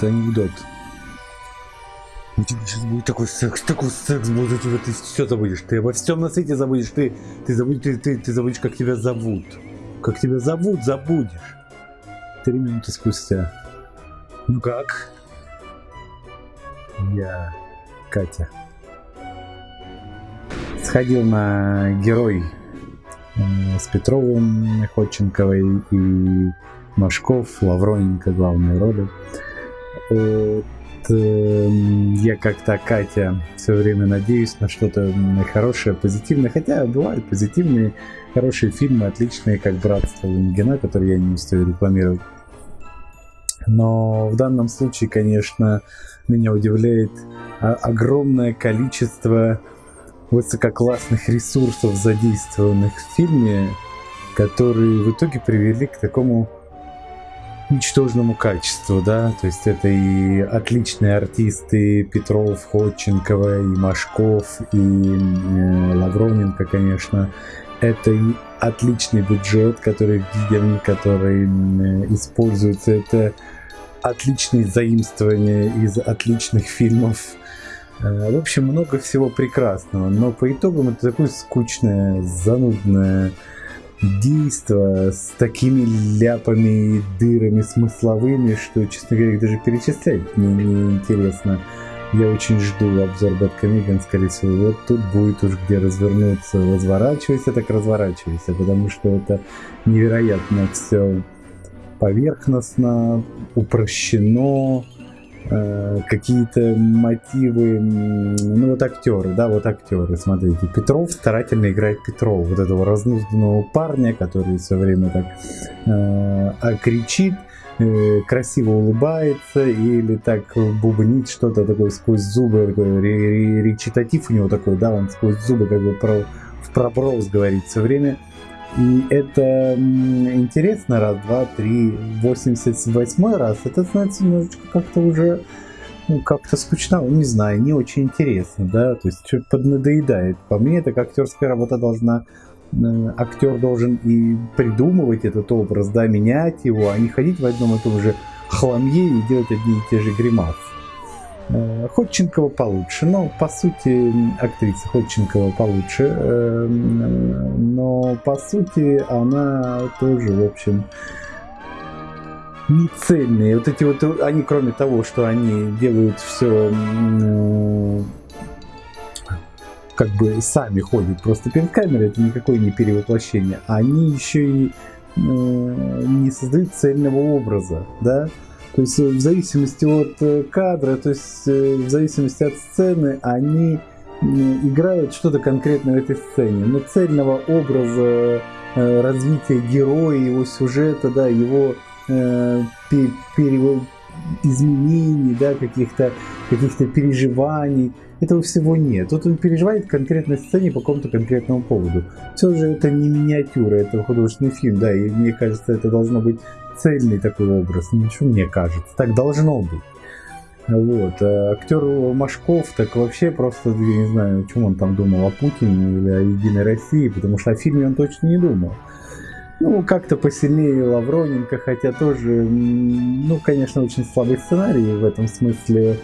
это анекдот. У тебя сейчас будет такой секс, такой секс будет, тебя ты все забудешь, ты обо всем на свете забудешь, ты, ты забудешь, ты, ты, ты забудешь, как тебя зовут. Как тебя зовут, забудешь. Три минуты спустя. Ну как? Я Катя. Сходил на герой э, с Петровым, Ходченковой и Машков, Лавроненко главные роли. Вот, э, я как-то, Катя, все время надеюсь на что-то хорошее, позитивное. Хотя бывают позитивные, хорошие фильмы, отличные, как «Братство Лунгина», которые я не успею рекламировать. Но в данном случае, конечно, меня удивляет огромное количество высококлассных ресурсов, задействованных в фильме, которые в итоге привели к такому ничтожному качеству, да, то есть это и отличные артисты Петров, Ходченкова, и Машков, и э, Лавроненко, конечно, это и отличный бюджет, который виден, который э, используется, это отличные заимствования из отличных фильмов, э, в общем, много всего прекрасного, но по итогам это такое скучное, занудное, действо с такими ляпами, дырами смысловыми, что, честно говоря, их даже перечислять мне не интересно. Я очень жду обзор Бэткомедиан, скорее всего, вот тут будет уж где развернуться. Разворачивайся, так разворачивайся, потому что это невероятно все поверхностно, упрощено, какие-то мотивы, ну вот актеры, да, вот актеры, смотрите, Петров старательно играет Петрова, вот этого разнузданного парня, который все время так э, кричит, э, красиво улыбается или так бубнит что-то такое сквозь зубы, такой речитатив у него такой, да, он сквозь зубы как бы про, в проброс говорит все время, и это интересно, раз, два, три, 88 раз, это, немножечко как-то уже, ну, как-то скучно, не знаю, не очень интересно, да, то есть что-то поднадоедает. По мне, это как актерская работа должна, э, актер должен и придумывать этот образ, да, менять его, а не ходить в одном и том же хламье и делать одни и те же гримасы. Э, Ходченкова получше, но по сути актриса Ходченкова получше, э, но по сути она тоже, в общем, не цельные. Вот эти вот, они кроме того, что они делают все как бы сами ходят просто перед камерой, это никакое не перевоплощение, они еще и э, не создают цельного образа, да, то есть э, в зависимости от э, кадра, то есть э, в зависимости от сцены, они играют что-то конкретное в этой сцене. Но цельного образа развития героя, его сюжета, да, его э, пере, изменений, да, каких-то каких переживаний, этого всего нет. Тут он переживает в конкретной сцене по какому-то конкретному поводу. Все же это не миниатюра, это художественный фильм, да, и мне кажется, это должно быть цельный такой образ, ничего мне кажется, так должно быть. Вот. А актер Машков так вообще просто, я не знаю, чем он там думал, о Путине или о Единой России, потому что о фильме он точно не думал. Ну, как-то посильнее Лавроненко, хотя тоже, ну, конечно, очень слабый сценарий в этом смысле,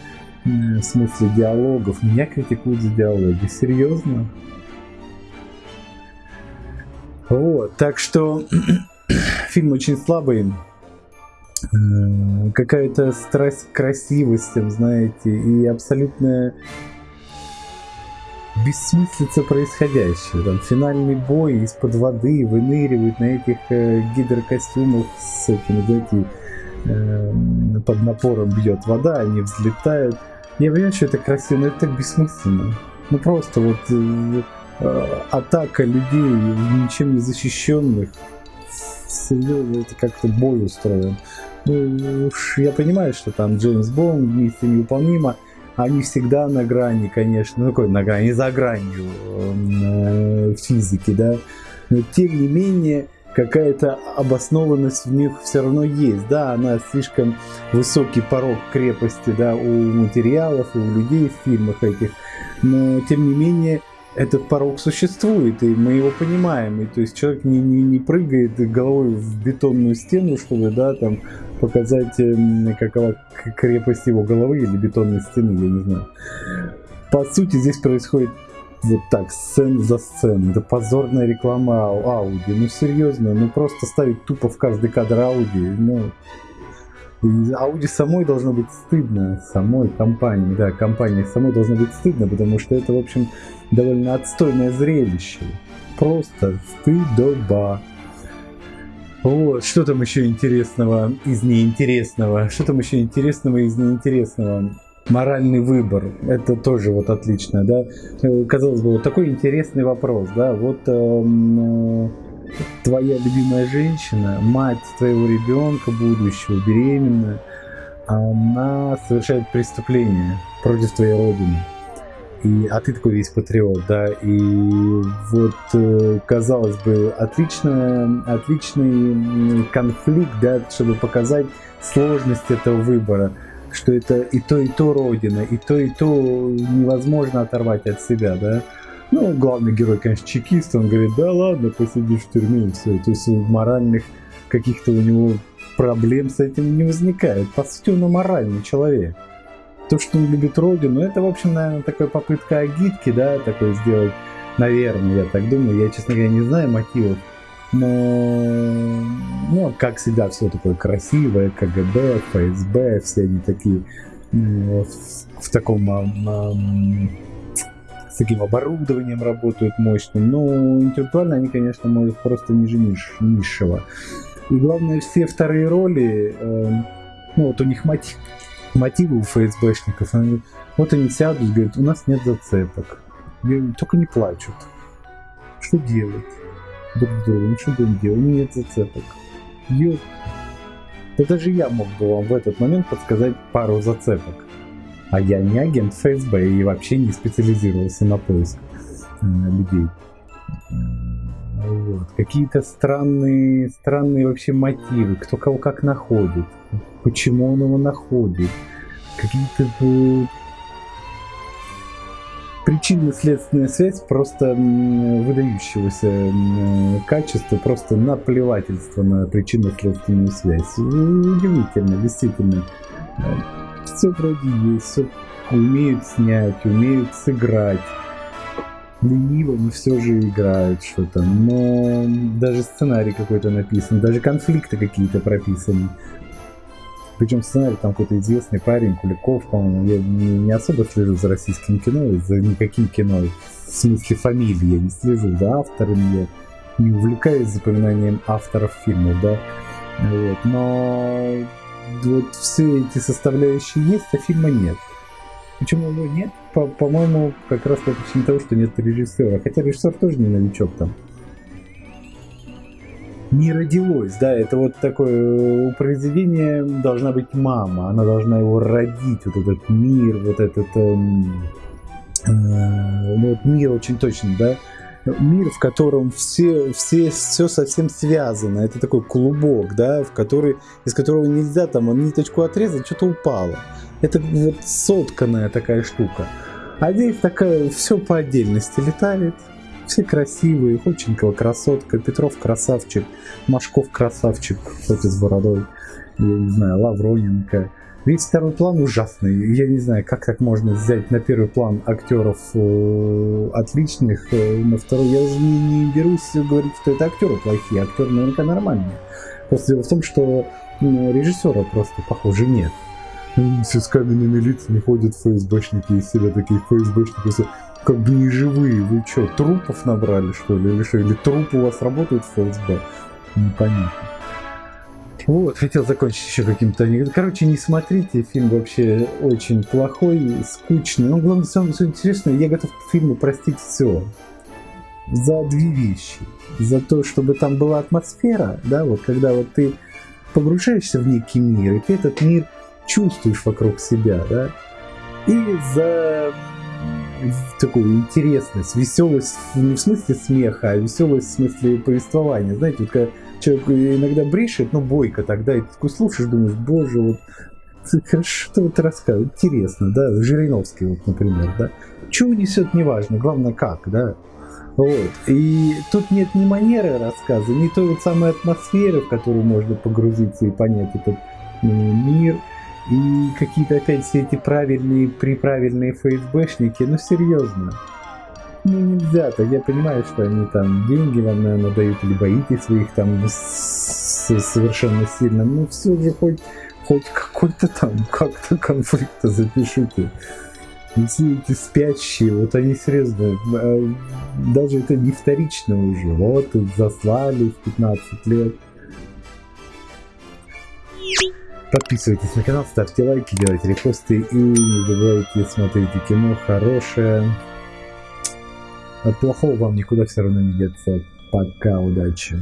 в смысле диалогов. Меня критикуют за диалоги. Серьезно? Вот, так что фильм очень слабый. Какая-то страсть к красивостям, знаете, и абсолютная бессмыслица происходящего. Там финальный бой из-под воды выныривает на этих э, гидрокостюмах с этими, знаете, э, под напором бьет вода, они взлетают. Я понимаю, что это красиво, но это так бессмысленно. Ну просто вот э, э, атака людей, ничем не защищенных, серьезно, это как-то бой устроен. Ну уж я понимаю, что там Джеймс Бонд, миссия невыполнима, они всегда на грани, конечно, ну какой на грани, за гранью э, физики, да, но тем не менее какая-то обоснованность в них все равно есть, да, она слишком высокий порог крепости, да, у материалов, у людей в фильмах этих, но тем не менее этот порог существует, и мы его понимаем. И то есть человек не, не, не прыгает головой в бетонную стену, чтобы, да, там показать, эм, какова крепость его головы или бетонной стены, я не знаю. По сути, здесь происходит вот так, сцен за сценой. Это позорная реклама Ауди. Ну, серьезно, ну просто ставить тупо в каждый кадр Ауди. Ну, Ауди самой должно быть стыдно, самой компании, да, компании самой должно быть стыдно, потому что это, в общем, довольно отстойное зрелище. Просто стыдоба. Вот, что там еще интересного из неинтересного? Что там еще интересного из неинтересного? Моральный выбор, это тоже вот отлично, да. Э, казалось бы, вот такой интересный вопрос, да. Вот эм, э, твоя любимая женщина, мать твоего ребенка будущего, беременная, она совершает преступление против твоей родины. И, а ты такой весь патриот, да, и вот, э, казалось бы, отлично, отличный конфликт, да, чтобы показать сложность этого выбора, что это и то, и то родина, и то, и то невозможно оторвать от себя, да. Ну, главный герой, конечно, чекист, он говорит, да ладно, посидишь в тюрьме и все. То есть моральных каких-то у него проблем с этим не возникает. По сути, он моральный человек. То, что он любит родину, это, в общем, наверное, такая попытка агитки, да, такой сделать, наверное, я так думаю. Я, честно говоря, не знаю мотивов. Но, ну, как всегда, все такое красивое, КГБ, ФСБ, все они такие в, в таком с таким оборудованием работают мощным. Но интеллектуально они, конечно, может просто ниже ниш, низшего. И главное, все вторые роли, э, ну вот у них мотив, мотивы у ФСБшников, они, вот они сядут и говорят, у нас нет зацепок. Только не плачут. Что делать? Друг другу, ну что будем делать? Нет зацепок. Ёп. Да даже я мог бы вам в этот момент подсказать пару зацепок. А я не агент ФСБ и вообще не специализировался на поиск э, людей. Вот. Какие-то странные, странные вообще мотивы, кто кого как находит, почему он его находит, какие-то э, причинно-следственная связь просто выдающегося э, качества, просто наплевательство на причинно-следственную связь. Удивительно, действительно все вроде есть, все умеют снять, умеют сыграть. Лениво, но все же играют что-то. Но даже сценарий какой-то написан, даже конфликты какие-то прописаны. Причем сценарий там какой-то известный парень, Куликов, по-моему, я не, не особо слежу за российским кино, за никаким кино, в смысле фамилии я не слежу, за авторами я не увлекаюсь запоминанием авторов фильмов, да, вот, но вот все эти составляющие есть, а фильма нет. Почему его нет? По- по-моему, как раз по причине того, что нет режиссера. Хотя режиссер тоже не новичок там. Не родилось, да, это вот такое, у произведения должна быть мама, она должна его родить, вот этот мир, вот этот, э, э, вот мир очень точно, да, мир, в котором все, все, все совсем связано. Это такой клубок, да, в который, из которого нельзя там ниточку отрезать, что-то упало. Это вот сотканная такая штука. А здесь такая, все по отдельности летает. Все красивые, Ходченкова красотка, Петров красавчик, Машков красавчик, и с бородой, я не знаю, Лавроненко. Весь второй план ужасный. Я не знаю, как так можно взять на первый план актеров э, отличных, э, на второй. Я уже не, не берусь говорить, что это актеры плохие, актеры наверняка нормальные. Просто дело в том, что ну, режиссера просто, похоже, нет. Все с каменными лицами ходят ФСБшники из себя такие ФСБшники, как бы не живые. Вы что, трупов набрали, что ли? Или что? Или трупы у вас работают в ФСБ? Непонятно. Вот, хотел закончить еще каким-то анекдотом. Короче, не смотрите, фильм вообще очень плохой, скучный. Но главное, самое интересное, я готов к фильму простить все. За две вещи. За то, чтобы там была атмосфера, да, вот когда вот ты погружаешься в некий мир, и ты этот мир чувствуешь вокруг себя, да, и за такую интересность, веселость не в смысле смеха, а веселость в смысле повествования. Знаете, вот когда человек иногда брешет, но бойко тогда, и ты такой слушаешь, думаешь, боже, вот что вот рассказывает, интересно, да, Жириновский, вот, например, да, что унесет, неважно, главное как, да. Вот. И тут нет ни манеры рассказа, ни той вот самой атмосферы, в которую можно погрузиться и понять этот мир. И какие-то опять все эти правильные, приправильные ФСБшники, ну серьезно. Ну нельзя-то, я понимаю, что они там деньги вам, наверное, дают, либо боитесь своих там совершенно сильно, но все же хоть, хоть какой-то там как-то конфликта запишите. Все эти спящие, вот они серьезно, э, даже это не вторично уже, вот заслали в 15 лет. Подписывайтесь на канал, ставьте лайки, делайте репосты и не забывайте смотреть кино хорошее. От плохого вам никуда все равно не деться. Пока, удачи.